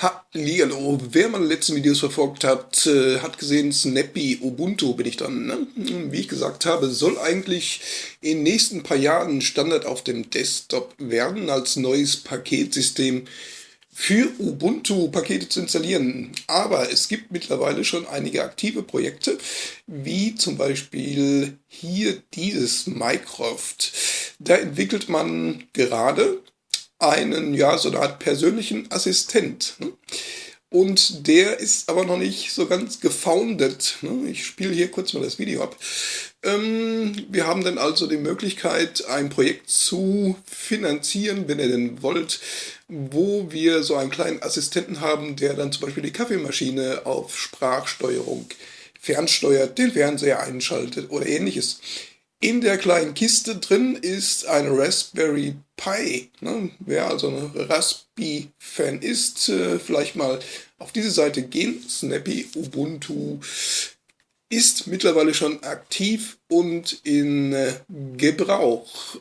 Hallihallo, wer meine letzten Videos verfolgt hat, äh, hat gesehen, Snappy Ubuntu bin ich dann. Ne? Wie ich gesagt habe, soll eigentlich in den nächsten paar Jahren Standard auf dem Desktop werden als neues Paketsystem für Ubuntu Pakete zu installieren. Aber es gibt mittlerweile schon einige aktive Projekte, wie zum Beispiel hier dieses Minecraft. Da entwickelt man gerade einen, ja, so eine Art persönlichen Assistent. Ne? Und der ist aber noch nicht so ganz gefoundet. Ne? Ich spiele hier kurz mal das Video ab. Ähm, wir haben dann also die Möglichkeit, ein Projekt zu finanzieren, wenn ihr denn wollt, wo wir so einen kleinen Assistenten haben, der dann zum Beispiel die Kaffeemaschine auf Sprachsteuerung fernsteuert, den Fernseher einschaltet oder ähnliches. In der kleinen Kiste drin ist ein Raspberry Pi. Ne? Wer also ein Raspi-Fan ist, äh, vielleicht mal auf diese Seite gehen. Snappy Ubuntu ist mittlerweile schon aktiv und in äh, Gebrauch.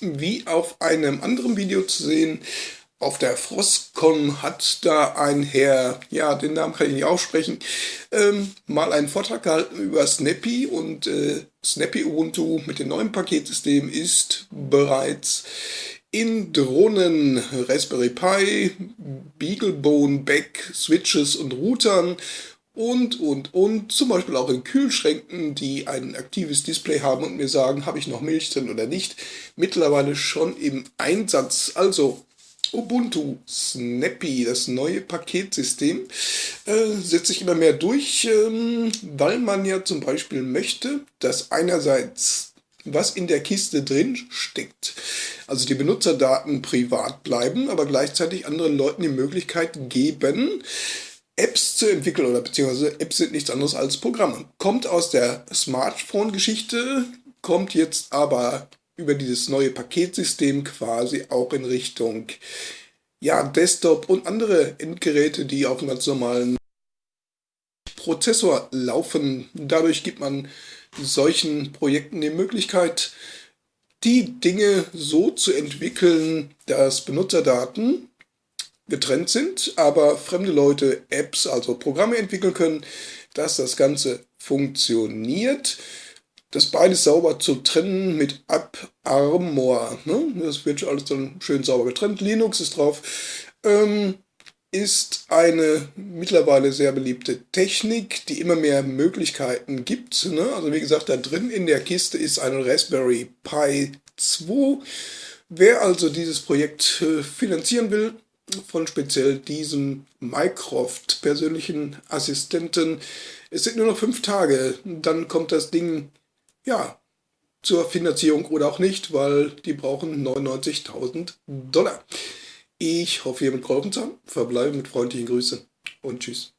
Wie auf einem anderen Video zu sehen, auf der Frostcon hat da ein Herr, ja, den Namen kann ich nicht aussprechen, ähm, mal einen Vortrag gehalten über Snappy und äh, Snappy Ubuntu mit dem neuen Paketsystem ist bereits in Drohnen, Raspberry Pi, Beaglebone, Back, Switches und Routern und, und, und, zum Beispiel auch in Kühlschränken, die ein aktives Display haben und mir sagen, habe ich noch Milch drin oder nicht, mittlerweile schon im Einsatz. Also Ubuntu Snappy, das neue Paketsystem, äh, setzt sich immer mehr durch, ähm, weil man ja zum Beispiel möchte, dass einerseits was in der Kiste drin steckt, also die Benutzerdaten privat bleiben, aber gleichzeitig anderen Leuten die Möglichkeit geben, Apps zu entwickeln oder beziehungsweise Apps sind nichts anderes als Programme. Kommt aus der Smartphone-Geschichte, kommt jetzt aber über dieses neue Paketsystem quasi auch in Richtung ja, Desktop und andere Endgeräte, die auf einem ganz normalen Prozessor laufen. Dadurch gibt man solchen Projekten die Möglichkeit, die Dinge so zu entwickeln, dass Benutzerdaten getrennt sind, aber fremde Leute Apps, also Programme entwickeln können, dass das Ganze funktioniert das beides sauber zu trennen mit AppArmor. Ne? Das wird alles dann schön sauber getrennt. Linux ist drauf. Ähm, ist eine mittlerweile sehr beliebte Technik, die immer mehr Möglichkeiten gibt. Ne? Also wie gesagt, da drin in der Kiste ist ein Raspberry Pi 2. Wer also dieses Projekt äh, finanzieren will, von speziell diesem Mycroft persönlichen Assistenten, es sind nur noch fünf Tage, dann kommt das Ding ja, zur Finanzierung oder auch nicht, weil die brauchen 99.000 Dollar. Ich hoffe, ihr mit geholfen zu haben. Verbleibe mit freundlichen Grüßen und tschüss.